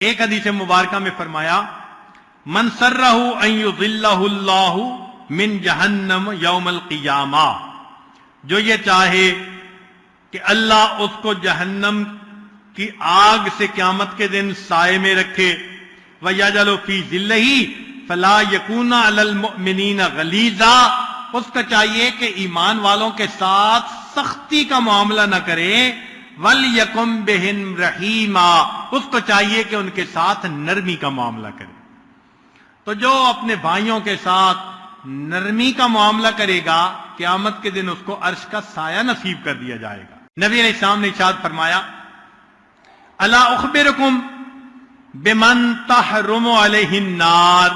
ایک حدیث مبارکہ میں فرمایا، من سرہ ان یضلہ اللہ من جہنم یوم القیامہ. جو یہ چاہے کہ اللہ اس کو جہنم کی آگ سے قیامت کے دن سائے میں رکھے وَيَجَلُ فِي ذِلِّهِ فَلَا يَكُونَ عَلَى الْمُؤْمِنِينَ غَلِيظًا۔ اس کا چاہیے کہ ایمان والوں کے ساتھ سختی کا معاملہ نہ کرے۔ وَلْيَكُمْ بِهِمْ رَحِيمًا اس کو چاہیے کہ ان کے ساتھ نرمی کا معاملہ کرے۔ تو جو اپنے بھائیوں کے ساتھ نرمی کا معاملہ کرے گا، قیامت کے دن اس کو عرش کا سایہ نصیب کر دیا جائے گا۔ نبی علیہ السلام نے اشاد فرمایا اللہ اخبرکم بمن تحرم علیہ النار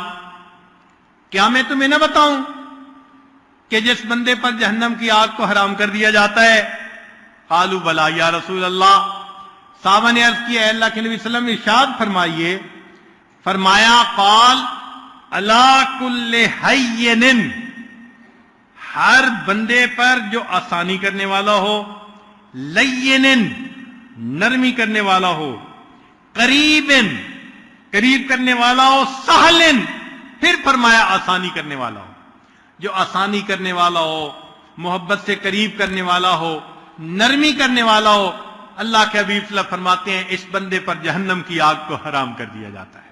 کیا میں تمہیں نہ بتاؤں کہ جس بندے پر جہنم کی آگ کو حرام کر دیا جاتا ہے قالو بلا یا رسول اللہ صحابہ نے عرض کیا اللہ کے نبی صلی اللہ علیہ وسلم ارشاد فرمائیے۔ فرمایا، قال اللہ کل حین، ہر بندے پر جو آسانی کرنے والا ہو لین نرمی کرنے والا ہو، قریب قریب کرنے والا ہو سہلن پھر فرمایا، آسانی کرنے والا ہو۔ جو آسانی کرنے والا ہو، محبت سے قریب کرنے والا ہو نرمی کرنے والا ہو، اللہ کے حبیب صلی اللہ فرماتے ہیں، اس بندے پر جہنم کی آگ کو حرام کر دیا جاتا ہے۔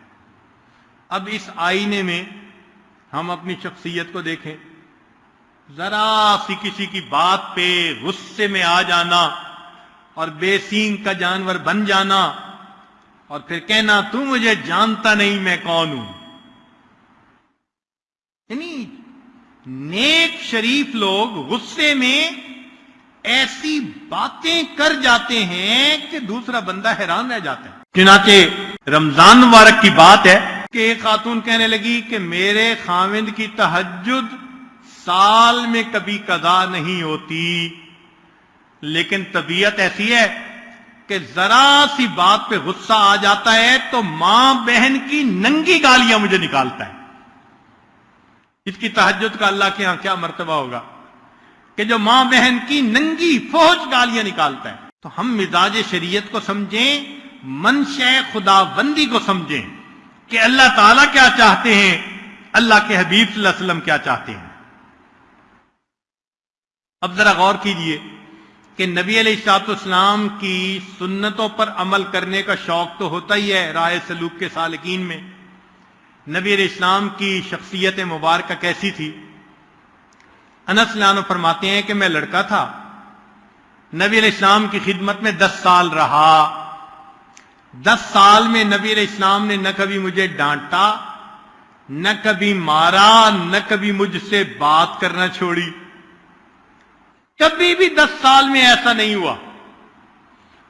اب اس آئینے میں ہم اپنی شخصیت کو دیکھیں۔ ذرا سی کسی کی بات پہ غصے میں آ جانا اور بے سینگ کا جانور بن جانا اور پھر کہنا، تو مجھے جانتا نہیں میں کون ہوں۔ یعنی نیک شریف لوگ غصے میں ایسی باتیں کر جاتے ہیں کہ دوسرا بندہ حیران رہ جاتا ہے۔ چنانچہ رمضان مبارک کی بات ہے کہ ایک خاتون کہنے لگی کہ میرے خاوند کی تحجد سال میں کبھی قضا نہیں ہوتی۔ لیکن طبیعت ایسی ہے کہ ذرا سی بات پہ غصہ آ جاتا ہے تو ماں بہن کی ننگی گالیاں مجھے نکالتا ہے۔ اس کی تحجد کا اللہ کے ہاں کیا مرتبہ ہوگا؟ کہ جو ماں بہن کی ننگی فوج گالیاں نکالتا ہے، تو ہم مزاج شریعت کو سمجھیں منشا خدا بندی کو سمجھیں کہ اللہ تعالیٰ کیا چاہتے ہیں، اللہ کے حبیب صلی اللہ علیہ وسلم کیا چاہتے ہیں۔ اب ذرا غور کیجیے کہ نبی علیہ السلاط اسلام کی سنتوں پر عمل کرنے کا شوق تو ہوتا ہی ہے رائے سلوک کے سالکین میں۔ نبی علیہ السلام کی شخصیت مبارکہ کیسی تھی؟ انس لانو فرماتے ہیں کہ میں لڑکا تھا۔ نبی علیہ السلام کی خدمت میں دس سال رہا۔ دس سال میں نبی علیہ السلام نے نہ کبھی مجھے ڈانٹا، نہ کبھی مارا، نہ کبھی مجھ سے بات کرنا چھوڑی۔ کبھی بھی دس سال میں ایسا نہیں ہوا۔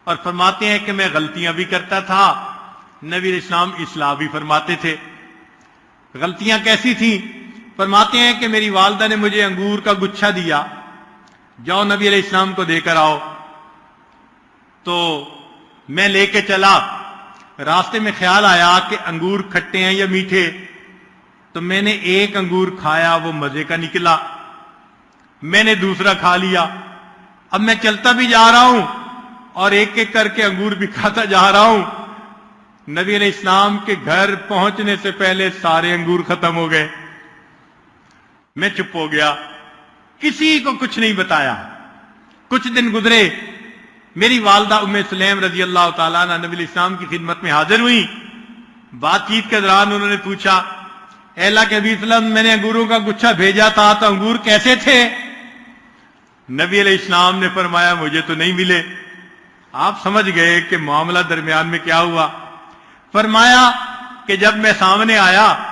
اور فرماتے ہیں کہ میں غلطیاں بھی کرتا تھا۔ نبی علیہ السلام اصلاح بھی فرماتے تھے۔ غلطیاں کیسی تھیں؟ فرماتے ہیں کہ میری والدہ نے مجھے انگور کا گچھا دیا۔ جاؤ نبی علیہ السلام کو دے کر آؤ۔ تو میں لے کے چلا۔ راستے میں خیال آیا کہ انگور کھٹے ہیں یا میٹھے۔ تو میں نے ایک انگور کھایا، وہ مزے کا نکلا۔ میں نے دوسرا کھا لیا۔ اب میں چلتا بھی جا رہا ہوں اور ایک ایک کر کے انگور بھی کھاتا جا رہا ہوں۔ نبی علیہ السلام کے گھر پہنچنے سے پہلے سارے انگور ختم ہو گئے۔ میں چپ ہو گیا۔ کسی کو کچھ نہیں بتایا۔ کچھ دن گزرے۔ میری والدہ ام سلیم رضی اللہ تعالیٰ نبی الاسلام کی خدمت میں حاضر ہوئی۔ بات چیت کے دوران انہوں نے پوچھا، اے اللہ کے حبیب وسلم، میں نے انگوروں کا گچھا بھیجا تھا تو انگور کیسے تھے؟ نبی علیہ السلام نے فرمایا، مجھے تو نہیں ملے۔ آپ سمجھ گئے کہ معاملہ درمیان میں کیا ہوا۔ فرمایا کہ جب میں سامنے آیا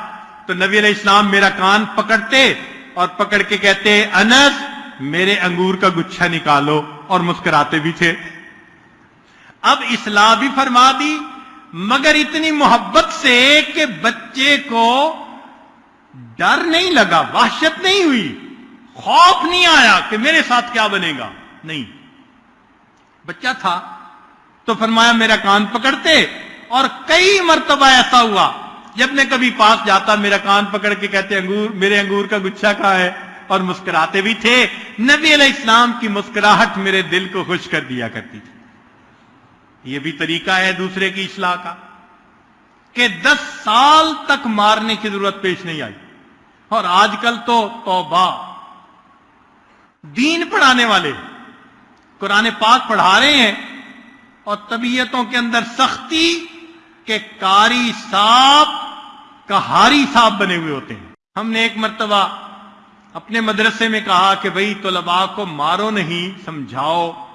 تو نبی علیہ السلام میرا کان پکڑتے اور پکڑ کے کہتے، انس، میرے انگور کا گچھا نکالو، اور مسکراتے بھی تھے۔ اب اصلاح بھی فرما دی، مگر اتنی محبت سے کہ بچے کو ڈر نہیں لگا، وحشت نہیں ہوئی۔ خوف نہیں آیا کہ میرے ساتھ کیا بنے گا۔ نہیں۔ بچہ تھا تو فرمایا میرا کان پکڑتے اور کئی مرتبہ ایسا ہوا جب میں کبھی پاس جاتا، میرا کان پکڑ کے کہتے، انگور، میرے انگور کا گچھا کہا ہے اور مسکراتے بھی تھے۔ نبی علیہ السلام کی مسکراہٹ میرے دل کو خوش کر دیا کرتی تھی۔ یہ بھی طریقہ ہے دوسرے کی اصلاح کا، کہ دس سال تک مارنے کی ضرورت پیش نہیں آئی۔ اور آج کل تو توبہ، دین پڑھانے والے قرآن پاک پڑھا رہے ہیں اور طبیعتوں کے اندر سختی کے کاری صاحب کہاری صاحب بنے ہوئے ہوتے ہیں۔ ہم نے ایک مرتبہ اپنے مدرسے میں کہا کہ بھئی طلباء کو مارو نہیں، سمجھاؤ۔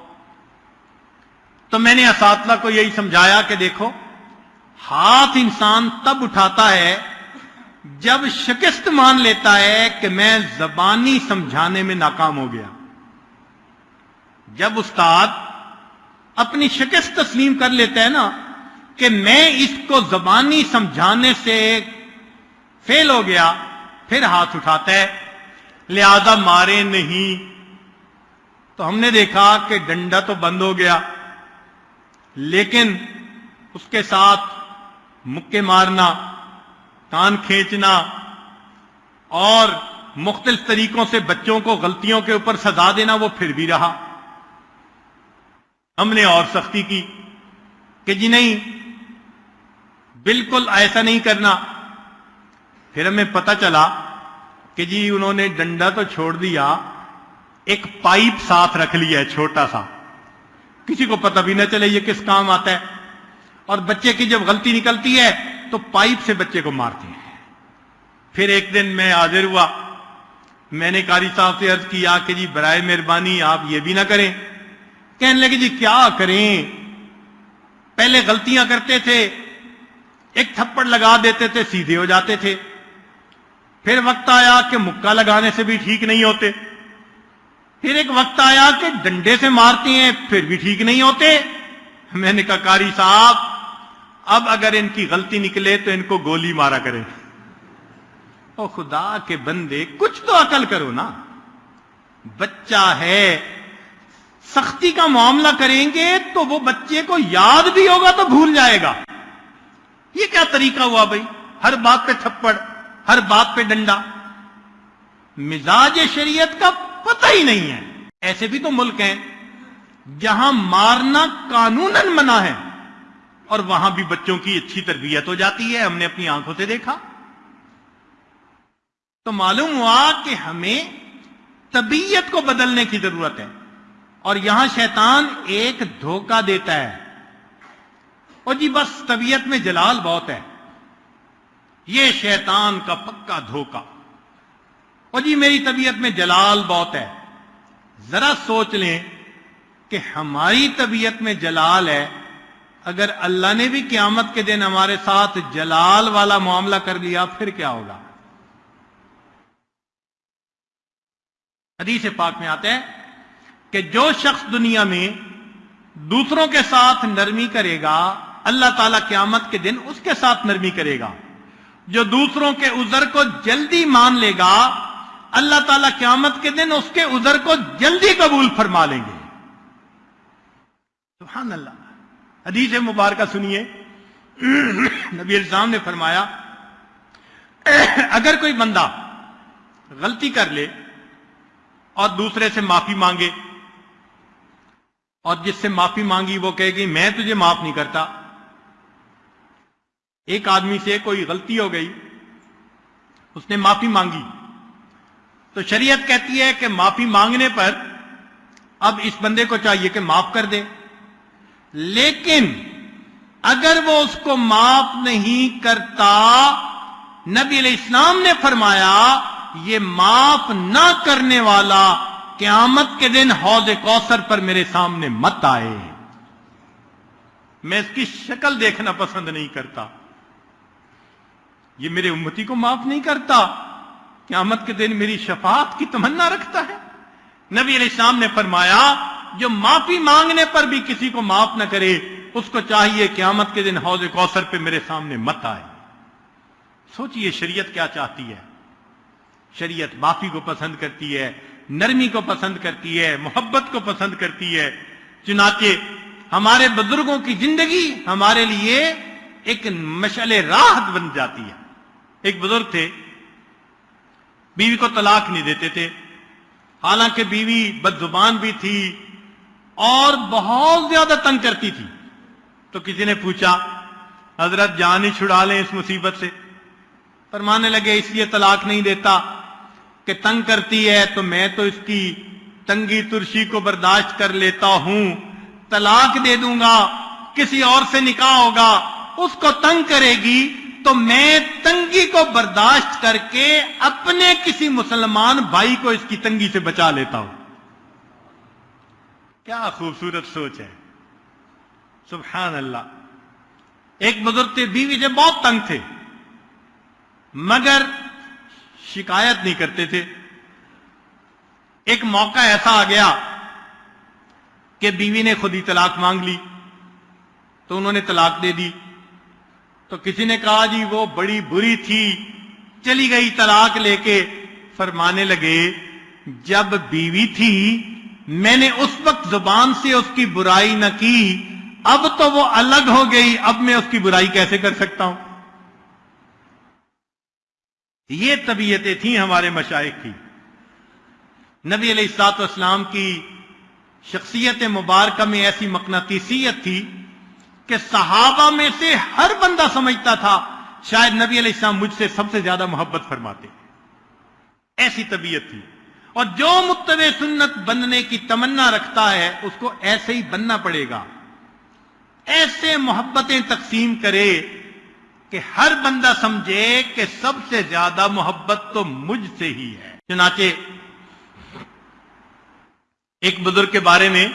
تو میں نے اساتذہ کو یہی سمجھایا کہ دیکھو، ہاتھ انسان تب اٹھاتا ہے جب شکست مان لیتا ہے کہ میں زبانی سمجھانے میں ناکام ہو گیا۔ جب استاد اپنی شکست تسلیم کر لیتا ہے نا کہ میں اس کو زبانی سمجھانے سے فیل ہو گیا، پھر ہاتھ اٹھاتا ہے، لہذا مارے نہیں۔ تو ہم نے دیکھا کہ ڈنڈا تو بند ہو گیا، لیکن اس کے ساتھ مکے مارنا کان کھینچنا اور مختلف طریقوں سے بچوں کو غلطیوں کے اوپر سزا دینا، وہ پھر بھی رہا۔ ہم نے اور سختی کی کہ جی نہیں بالکل ایسا نہیں کرنا۔ پھر ہمیں پتہ چلا کہ جی انہوں نے ڈنڈا تو چھوڑ دیا، ایک پائپ ساتھ رکھ لیا ہے چھوٹا سا۔ کسی کو پتہ بھی نہ چلے یہ کس کام آتا ہے۔ اور بچے کی جب غلطی نکلتی ہے تو پائپ سے بچے کو مارتے ہیں۔ پھر ایک دن میں حاضر ہوا۔ میں نے کاری صاحب سے عرض کیا کہ جی برائے مہربانی آپ یہ بھی نہ کریں۔ کہنے لگے جی کیا کریں؟ پہلے غلطیاں کرتے تھے۔ ایک تھپڑ لگا دیتے تھے، سیدھے ہو جاتے تھے۔ پھر وقت آیا کہ مکہ لگانے سے بھی ٹھیک نہیں ہوتے۔ پھر ایک وقت آیا کہ ڈنڈے سے مارتے ہیں، پھر بھی ٹھیک نہیں ہوتے۔ میں نے کہا، کاری صاحب، اب اگر ان کی غلطی نکلے تو ان کو گولی مارا کرے او خدا کے بندے، کچھ تو عقل کرو نا۔ بچہ ہے، سختی کا معاملہ کریں گے تو وہ بچے کو یاد بھی ہوگا تو بھول جائے گا۔ یہ کیا طریقہ ہوا بھائی؟ ہر بات پہ تھپڑ، ہر بات پہ ڈنڈا۔ مزاج شریعت کا پتہ ہی نہیں ہے۔ ایسے بھی تو ملک ہیں جہاں مارنا قانون منع ہے اور وہاں بھی بچوں کی اچھی تربیت ہو جاتی ہے۔ ہم نے اپنی آنکھوں سے دیکھا۔ تو معلوم ہوا کہ ہمیں طبیعت کو بدلنے کی ضرورت ہے اور یہاں شیطان ایک دھوکہ دیتا ہے۔ اور جی بس طبیعت میں جلال بہت ہے۔ یہ شیطان کا پکا دھوکہ اور جی میری طبیعت میں جلال بہت ہے۔ ذرا سوچ لیں کہ ہماری طبیعت میں جلال ہے۔ اگر اللہ نے بھی قیامت کے دن ہمارے ساتھ جلال والا معاملہ کر لیا، پھر کیا ہوگا؟ حدیث پاک میں آتے ہیں کہ جو شخص دنیا میں دوسروں کے ساتھ نرمی کرے گا اللہ تعالیٰ قیامت کے دن اس کے ساتھ نرمی کرے گا۔ جو دوسروں کے عذر کو جلدی مان لے گا، اللہ تعالیٰ قیامت کے دن اس کے عذر کو جلدی قبول فرما لیں گے۔ سبحان اللہ۔ حدیث مبارکہ سنیے۔ نبی الزام نے فرمایا، اگر کوئی بندہ غلطی کر لے اور دوسرے سے معافی مانگے اور جس سے معافی مانگی وہ کہے گی، میں تجھے معاف نہیں کرتا۔ ایک آدمی سے کوئی غلطی ہو گئی، اس نے معافی مانگی۔ تو شریعت کہتی ہے کہ معافی مانگنے پر اب اس بندے کو چاہیے کہ معاف کر دے۔ لیکن اگر وہ اس کو معاف نہیں کرتا، نبی علیہ السلام نے فرمایا، یہ معاف نہ کرنے والا قیامت کے دن حوض کوثر پر میرے سامنے مت آئے۔ میں اس کی شکل دیکھنا پسند نہیں کرتا۔ یہ میرے امتی کو معاف نہیں کرتا۔ قیامت کے دن میری شفاعت کی تمنا رکھتا ہے۔ نبی علیہ السلام نے فرمایا، جو معافی مانگنے پر بھی کسی کو معاف نہ کرے، اس کو چاہیے قیامت کے دن حوض کوثر پہ میرے سامنے مت آئے۔ سوچئے شریعت کیا چاہتی ہے۔ شریعت معافی کو پسند کرتی ہے، نرمی کو پسند کرتی ہے، محبت کو پسند کرتی ہے۔ چنانچہ، ہمارے بزرگوں کی زندگی ہمارے لیے ایک مشعل راحت بن جاتی ہے۔ ایک بزرگ تھے، بیوی کو طلاق نہیں دیتے تھے۔ حالانکہ بیوی بد زبان بھی تھی اور بہت زیادہ تنگ کرتی تھی۔ تو کسی نے پوچھا، حضرت جان ہی چھڑا لیں اس مصیبت سے؟ فرمانے لگے، اس لیے طلاق نہیں دیتا کہ تنگ کرتی ہے تو میں تو اس کی تنگی ترشی کو برداشت کر لیتا ہوں۔ طلاق دے دوں گا، کسی اور سے نکاح ہوگا، اس کو تنگ کرے گی تو میں تنگی کو برداشت کر کے اپنے کسی مسلمان بھائی کو اس کی تنگی سے بچا لیتا ہوں۔ کیا خوبصورت سوچ ہے۔ سبحان اللہ ایک بزرگ تھے بیوی سے بہت تنگ تھے، مگر شکایت نہیں کرتے تھے۔ ایک موقع ایسا آ گیا کہ بیوی نے خود ہی طلاق مانگ لی، تو انہوں نے طلاق دے دی۔ تو کسی نے کہا جی وہ بڑی بری تھی، چلی گئی طلاق لے کے۔ فرمانے لگے، جب بیوی تھی، میں نے اس وقت زبان سے اس کی برائی نہ کی، اب تو وہ الگ ہو گئی، اب میں اس کی برائی کیسے کر سکتا ہوں؟ یہ طبیعتیں تھیں ہمارے مشائق کی۔ نبی علیہ السلاط اسلام کی شخصیت مبارکہ میں ایسی مقناطیسیت تھی کہ صحابہ میں سے ہر بندہ سمجھتا تھا، شاید نبی علیہ السلام مجھ سے سب سے زیادہ محبت فرماتے۔ ایسی طبیعت تھی۔ اور جو متبع سنت بننے کی تمنا رکھتا ہے، اس کو ایسے ہی بننا پڑے گا۔ ایسے محبتیں تقسیم کرے کہ ہر بندہ سمجھے کہ سب سے زیادہ محبت تو مجھ سے ہی ہے۔ چنانچہ، ایک بزرگ کے بارے میں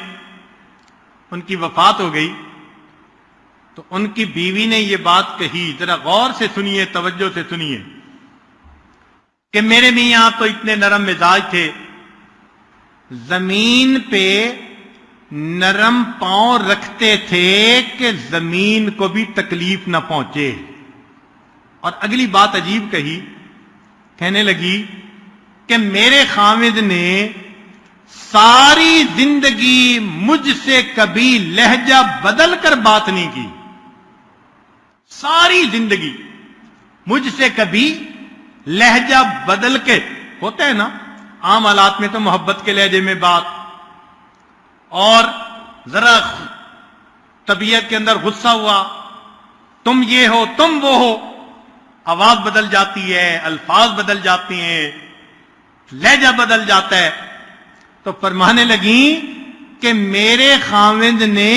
ان کی وفات ہو گئی۔ تو ان کی بیوی نے یہ بات کہی، ذرا غور سے سنیے، توجہ سے سنیے کہ میرے میاں تو اتنے نرم مزاج تھے۔ زمین پہ نرم پاؤں رکھتے تھے کہ زمین کو بھی تکلیف نہ پہنچے۔ اور اگلی بات عجیب کہی، کہنے لگی کہ میرے خامد نے ساری زندگی مجھ سے کبھی لہجہ بدل کر بات نہیں کی۔ ساری زندگی مجھ سے کبھی لہجہ بدل کے ہوتا ہے نا، عام حالات میں تو محبت کے لہجے میں بات، اور ذرا طبیعت کے اندر غصہ ہوا، تم یہ ہو، تم وہ ہو، آواز بدل جاتی ہے، الفاظ بدل جاتی ہیں، لہجہ بدل جاتا ہے۔ تو فرمانے لگی کہ میرے خامد نے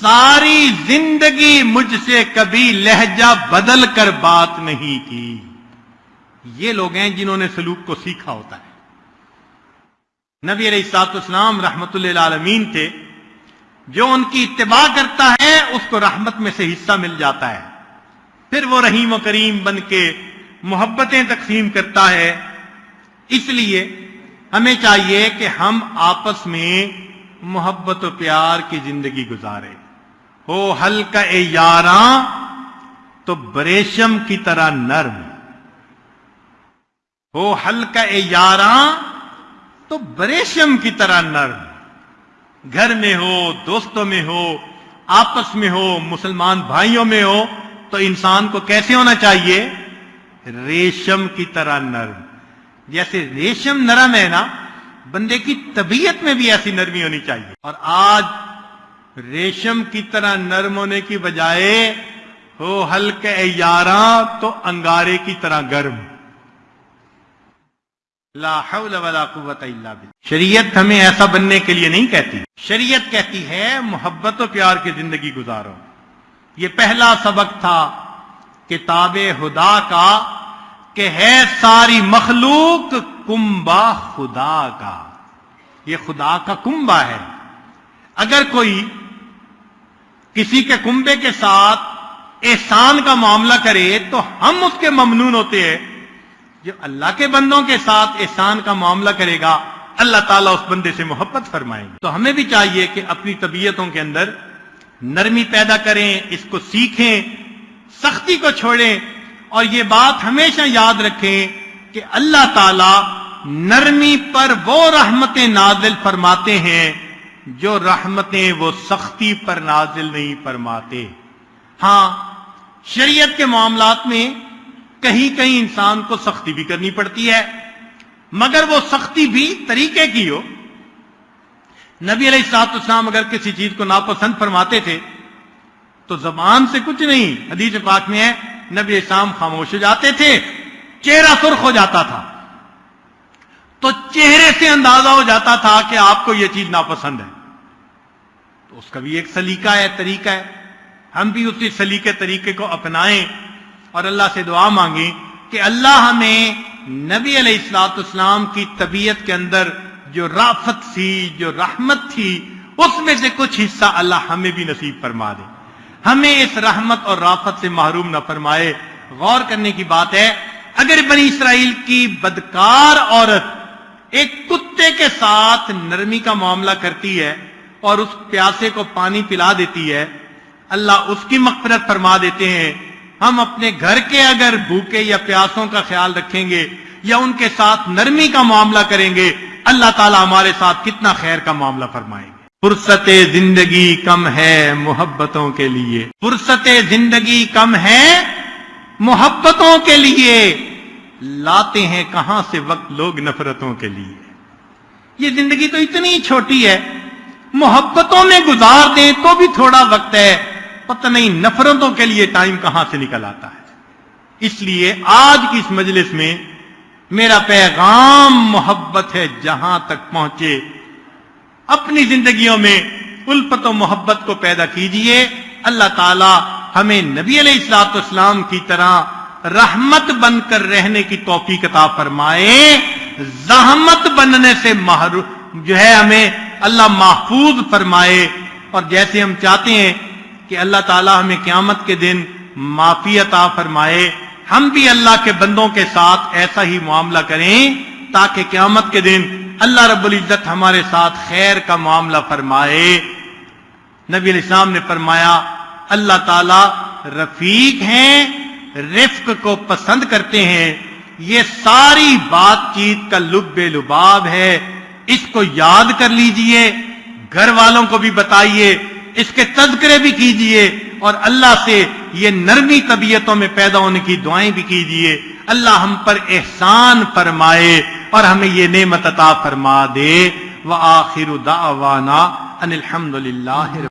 ساری زندگی مجھ سے کبھی لہجہ بدل کر بات نہیں کی۔ یہ لوگ ہیں جنہوں نے سلوک کو سیکھا ہوتا ہے۔ نبی علیہ السلاط اسلام رحمت اللہ عالمین تھے۔ جو ان کی اتباع کرتا ہے، اس کو رحمت میں سے حصہ مل جاتا ہے۔ پھر وہ رحیم و کریم بن کے محبتیں تقسیم کرتا ہے۔ اس لیے ہمیں چاہیے کہ ہم آپس میں محبت و پیار کی زندگی گزارے ہو ہلکا اے یاراں تو بریشم کی طرح نرم۔ ہو ہلکا اے یاراں تو بریشم کی طرح نرم۔ گھر میں ہو، دوستوں میں ہو، آپس میں ہو، مسلمان بھائیوں میں ہو، تو انسان کو کیسے ہونا چاہیے؟ ریشم کی طرح نرم۔ جیسے ریشم نرم ہے نا، بندے کی طبیعت میں بھی ایسی نرمی ہونی چاہیے۔ اور آج ریشم کی طرح نرم ہونے کی بجائے ہو ہلکے یاراں تو انگارے کی طرح گرم۔ لا حول ولا قوت الا بالله شریعت ہمیں ایسا بننے کے لیے نہیں کہتی۔ شریعت کہتی ہے محبت و پیار کی زندگی گزارو۔ یہ پہلا سبق تھا کتاب خدا کا کہ ہے ساری مخلوق کمبا خدا کا۔ یہ خدا کا کنبا ہے۔ اگر کوئی کسی کے کنبے کے ساتھ احسان کا معاملہ کرے تو ہم اس کے ممنون ہوتے ہیں۔ جو اللہ کے بندوں کے ساتھ احسان کا معاملہ کرے گا، اللہ تعالیٰ اس بندے سے محبت فرمائیں گے تو ہمیں بھی چاہیے کہ اپنی طبیعتوں کے اندر نرمی پیدا کریں، اس کو سیکھیں، سختی کو چھوڑیں۔ اور یہ بات ہمیشہ یاد رکھیں کہ اللہ تعالی نرمی پر وہ رحمتیں نازل فرماتے ہیں جو رحمتیں وہ سختی پر نازل نہیں فرماتے۔ ہاں شریعت کے معاملات میں کہیں کہیں انسان کو سختی بھی کرنی پڑتی ہے، مگر وہ سختی بھی طریقے کی ہو۔ نبی علیہ السلاط اسلام اگر کسی چیز کو ناپسند فرماتے تھے، تو زبان سے کچھ نہیں، حدیث پاک میں ہے، نبی اسلام خاموش ہو جاتے تھے، چہرہ سرخ ہو جاتا تھا۔ تو چہرے سے اندازہ ہو جاتا تھا کہ آپ کو یہ چیز ناپسند ہے۔ تو اس کا بھی ایک سلیقہ ہے، طریقہ ہے۔ ہم بھی اسی سلیقے طریقے کو اپنائیں اور اللہ سے دعا مانگیں کہ اللہ ہمیں نبی علیہ السلاط اسلام کی طبیعت کے اندر جو رافت تھی، جو رحمت تھی، اس میں سے کچھ حصہ اللہ ہمیں بھی نصیب فرما دے۔ ہمیں اس رحمت اور رافت سے محروم نہ فرمائے۔ غور کرنے کی بات ہے، اگر بنی اسرائیل کی بدکار عورت ایک کتے کے ساتھ نرمی کا معاملہ کرتی ہے اور اس پیاسے کو پانی پلا دیتی ہے، اللہ اس کی مغفرت فرما دیتے ہیں۔ ہم اپنے گھر کے اگر بھوکے یا پیاسوں کا خیال رکھیں گے یا ان کے ساتھ نرمی کا معاملہ کریں گے، اللہ تعالیٰ ہمارے ساتھ کتنا خیر کا معاملہ فرمائیں گے۔ فرصت زندگی کم ہے محبتوں کے لیے۔ فرصت زندگی کم ہے محبتوں کے لیے۔ لاتے ہیں کہاں سے وقت لوگ نفرتوں کے لیے؟ یہ زندگی تو اتنی چھوٹی ہے، محبتوں میں گزار دیں تو بھی تھوڑا وقت ہے، پتہ نہیں نفرتوں کے لیے ٹائم کہاں سے نکل آتا ہے۔ اس لیے آج کی اس مجلس میں میرا پیغام محبت ہے جہاں تک پہنچے۔ اپنی زندگیوں میں الفت و محبت کو پیدا کیجیے۔ اللہ تعالی ہمیں نبی علیہ السلاط اسلام کی طرح رحمت بن کر رہنے کی توفیق عطا فرمائے، زحمت بننے سے جو ہے ہمیں اللہ محفوظ فرمائے۔ اور جیسے ہم چاہتے ہیں کہ اللہ تعالی ہمیں قیامت کے دن معافی عطا فرمائے، ہم بھی اللہ کے بندوں کے ساتھ ایسا ہی معاملہ کریں تاکہ قیامت کے دن اللہ رب العزت ہمارے ساتھ خیر کا معاملہ فرمائے۔ نبی علیہ السلام نے فرمایا، اللہ تعالی رفیق ہیں رفق کو پسند کرتے ہیں، یہ ساری بات چیت کا لب لباب ہے۔ اس کو یاد کر لیجیے، گھر والوں کو بھی بتائیے، اس کے تذکرے بھی کیجیے، اور اللہ سے یہ نرمی طبیعتوں میں پیدا ہونے کی دعائیں بھی کیجیے۔ اللہ ہم پر احسان فرمائے اور ہمیں یہ نعمت عطا فرما دے۔ وآخر دعوانا ان الحمد للہ